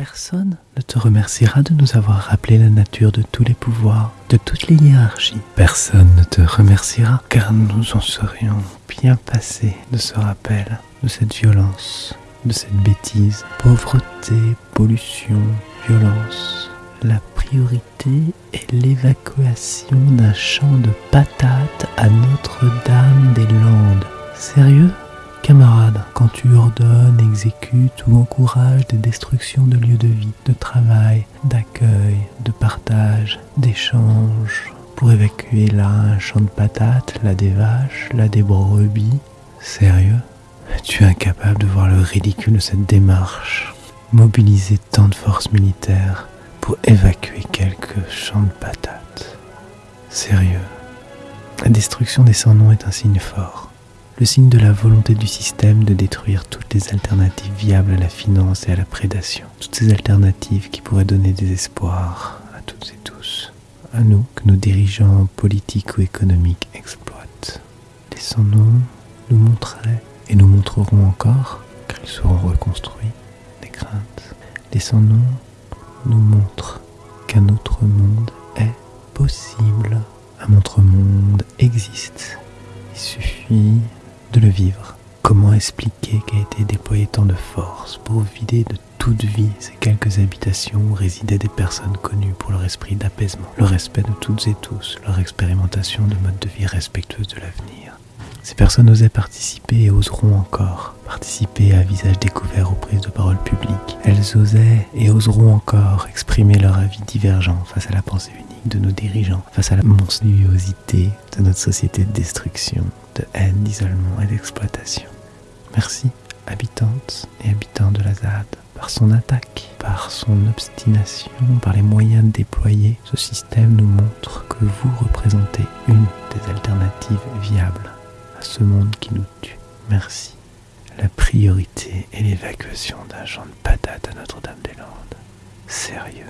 Personne ne te remerciera de nous avoir rappelé la nature de tous les pouvoirs, de toutes les hiérarchies. Personne ne te remerciera car nous en serions bien passés de ce rappel, de cette violence, de cette bêtise. Pauvreté, pollution, violence. La priorité est l'évacuation d'un champ de patates à Notre-Dame-des-Landes. Sérieux? Camarade, quand tu ordonnes, exécutes ou encourages des destructions de lieux de vie, de travail, d'accueil, de partage, d'échange, pour évacuer là un champ de patates, là des vaches, là des brebis, sérieux? Tu es incapable de voir le ridicule de cette démarche? Mobiliser tant de forces militaires pour évacuer quelques champs de patates. Sérieux? La destruction des sans-noms est un signe fort le signe de la volonté du système de détruire toutes les alternatives viables à la finance et à la prédation, toutes ces alternatives qui pourraient donner des espoirs à toutes et tous, à nous que nos dirigeants politiques ou économiques exploitent. Laissons-nous nous montrer et nous montrerons encore, car ils seront reconstruits, des craintes. Laissons-nous nous montrer qu'un autre monde est possible. Un autre monde existe. Il suffit de le vivre. Comment expliquer qu'a été déployé tant de force pour vider de toute vie ces quelques habitations où résidaient des personnes connues pour leur esprit d'apaisement, le respect de toutes et tous, leur expérimentation de modes de vie respectueux de l'avenir Ces personnes osaient participer et oseront encore participer à visage découvert aux prises de parole publiques. Elles osaient et oseront encore exprimer leur avis divergent face à la pensée unique de nos dirigeants, face à la monstruosité de notre société de destruction, de haine, d'isolement et d'exploitation. Merci, habitantes et habitants de la ZAD, par son attaque, par son obstination, par les moyens déployés, ce système nous montre que vous représentez une des alternatives viables à ce monde qui nous tue. Merci. La priorité est l'évacuation d'un champ de patates à Notre-Dame-des-Landes. Sérieux.